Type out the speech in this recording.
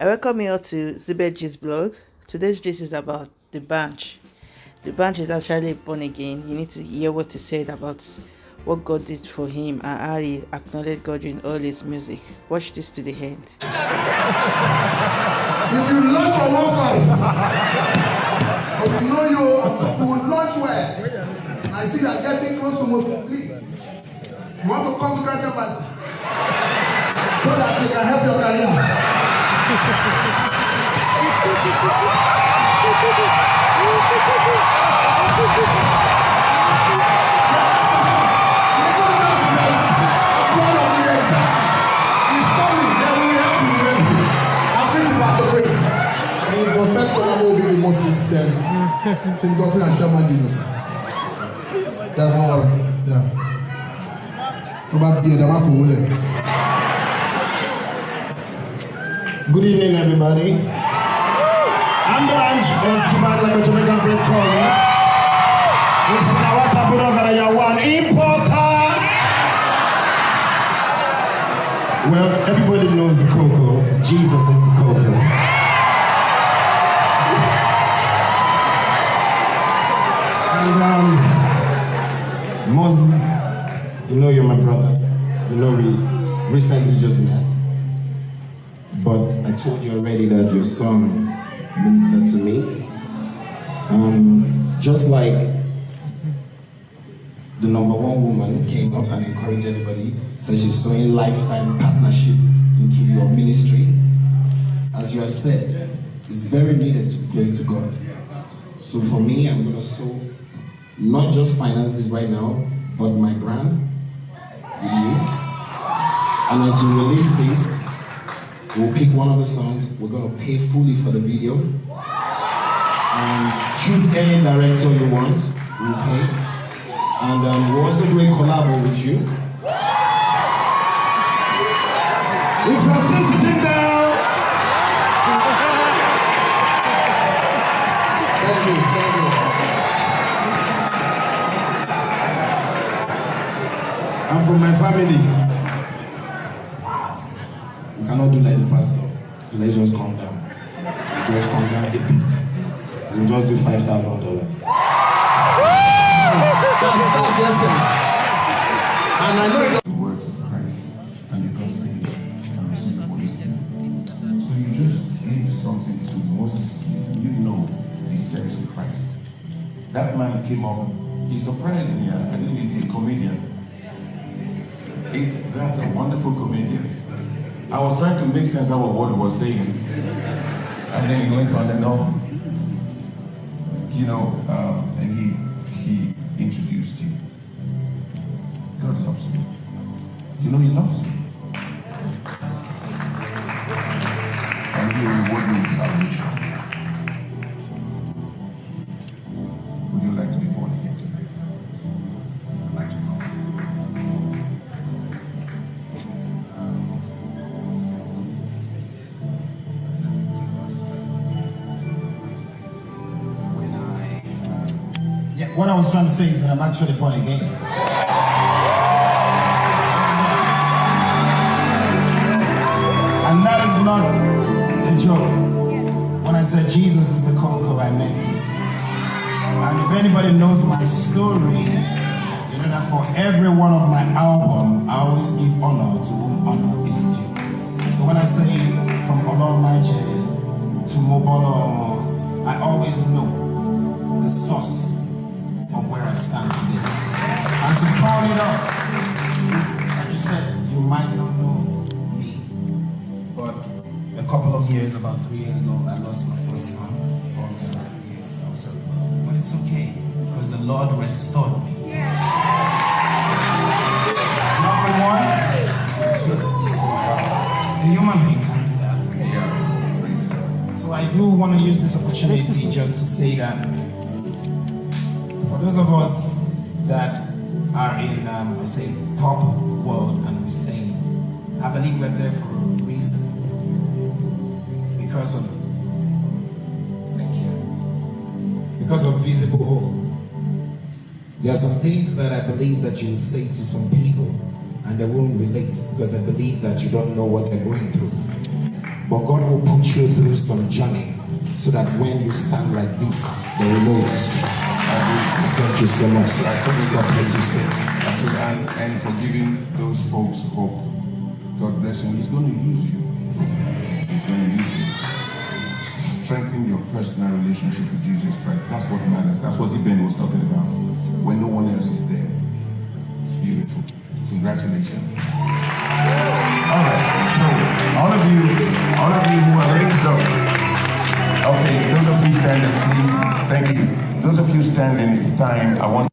I welcome you all to Zibetji's blog. Today's gist is about the bunch. The bunch is actually born again. You need to hear what he said about what God did for him and how he acknowledged God in all his music. Watch this to the end. If you launch for one five, or you know you will launch well, and I see you are getting close to Moses, please. You want to come to Christ Embassy so that they can help your career. Moses then Tim Godfrey and Sherman Jesus. They're all yeah. Tó bá bí ẹ̀dá má fowó lẹ̀. Good evening, everybody. I'm the bunch, or Skibad like a Jamaican phrase call me. It's Pinawata Buragara Yawan Importer. Well, everybody knows the cocoa. Jesus is the cocoa. And um, Moses, you know you're my brother. You know we recently just met. But I told you already that your song ministered to me. Um, just like the number one woman came up and encouraged everybody, said she's sowing lifetime partnership into your ministry. As you have said, it's very needed to be to God. So for me, I'm going to sow not just finances right now, but my grant with you. And as you release this, We'll pick one of the songs. We're going to pay fully for the video. And choose any director you want. We'll pay. And um, we'll also do a collab with you. If you're still sitting down. I'm from my family. We cannot do like the pastor. So let's just calm down. Just calm down a bit. We'll just do five thousand dollars. That's, that's. And I know it the words of Christ and. So you just give something to Moses, please, you know he serves Christ. That man came up, he surprised me. I didn't he's a comedian. That's a wonderful comedian. I was trying to make sense of what he was saying. And then he went on and on. You know, um, and he he introduced you. God loves you. You know he loves you. What I was trying to say is that I'm actually born again. And that is not a joke. When I said Jesus is the cocoa, I meant it. And if anybody knows my story, you know that for every one of my album, And it up, like you said, you might not know me, but a couple of years, about three years ago, I lost my first son. Yes. But it's okay, because the Lord restored me. Number one, two. The human being can do that. Yeah. So I do want to use this opportunity just to say that for those of us that are in, um, I say, pop world and we sing, I believe we're there for a reason. Because of, thank you, because of visible hope. There are some things that I believe that you say to some people and they won't relate because they believe that you don't know what they're going through. But God will put you through some journey so that when you stand like this, they will know it is true. Thank you so much. I totally God bless you, sir. And, and for giving those folks hope. God bless you. He's going to use you. He's going to use you. Strengthen your personal relationship with Jesus Christ. That's what matters. That's what Ben was talking about. When no one else is there. It's beautiful. Congratulations. Standing, it's time. I want